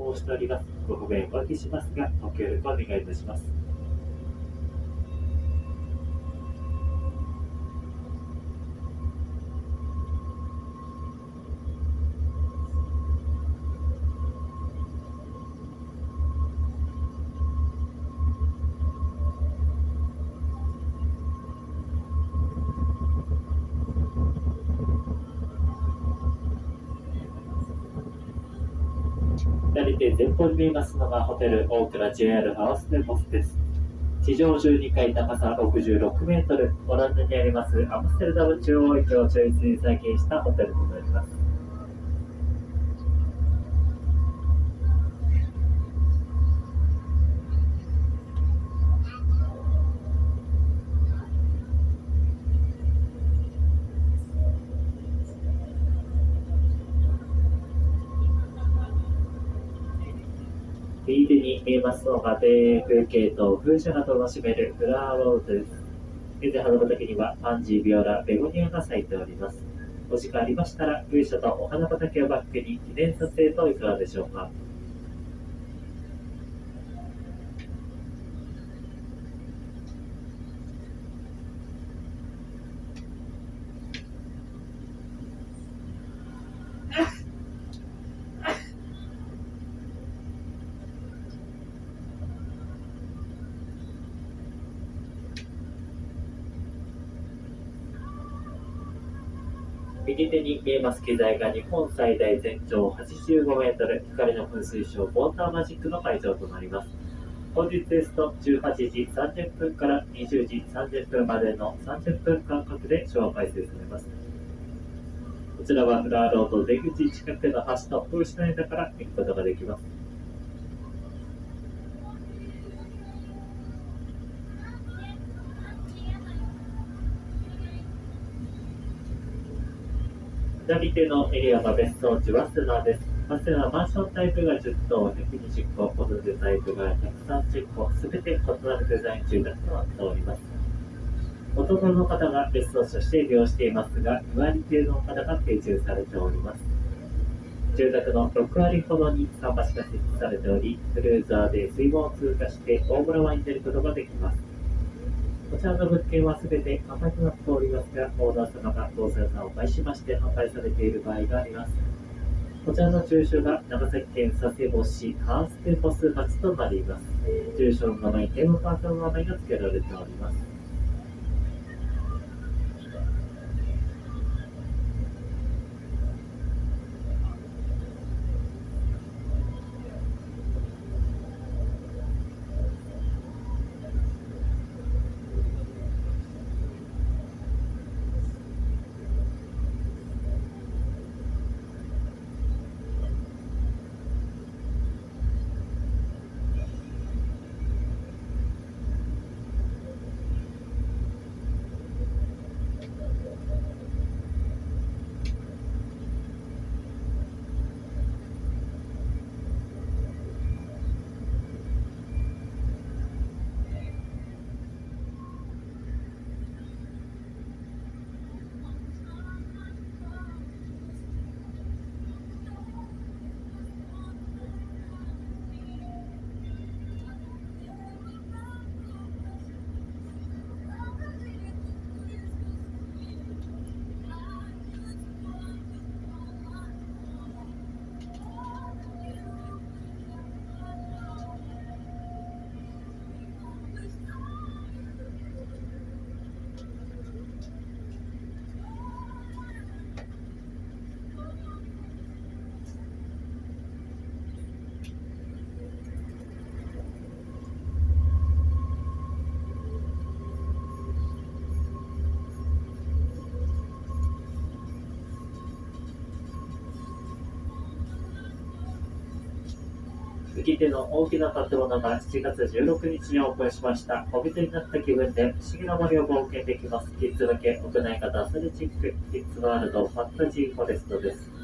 航しております。ご不便おかけしますが、ご協力お願いいたします。左手前方に見えますのがホテル大倉 JR ハウスデモスです。地上12階高さ66メートル、オランダにありますアムステルダム中央駅を中心に再建したホテルとなります。右手に見えますのが庭園風景と風車が楽しめるフラワーローズです。現在、花畑にはパンジー、ビオラ、ベゴニアが咲いております。お時間ありましたら、風車とお花畑をバックに記念撮影といかがでしょうか。右手に見えます機材が日本最大全長85メートル光の噴水ショーウォーターマジックの会場となります。本日ですと18時30分から20時30分までの30分間隔でショーを開催されます。こちらはフラーロード出口近くの橋の風刺の間から見ることができます。左手のエリアが別荘地、早稲田です。早稲田はマンションタイプが10棟、120個、ホテルタイプが130個、すべて異なるデザイン住宅となっております。大人の方が別荘地として利用していますが、2割程度の方が定住されております。住宅の6割ほどに桟橋が設置されており、クルーザーで水門を通過して大村湾に出ることができます。こちらの物件はすべて販売となっておりますが、オーナー様が不動産さんを介しまして販売されている場合があります。こちらの住所が長崎県佐世保市カーステポス町となります。住所の名前、テーマパークの名前が付けられております。右手の大きな建物が7月16日にオープンしました。お店になった気分で不思議な森を冒険できます。キッズ向け屋内型アスレチック、キッズワールドファンタジーフォレストです。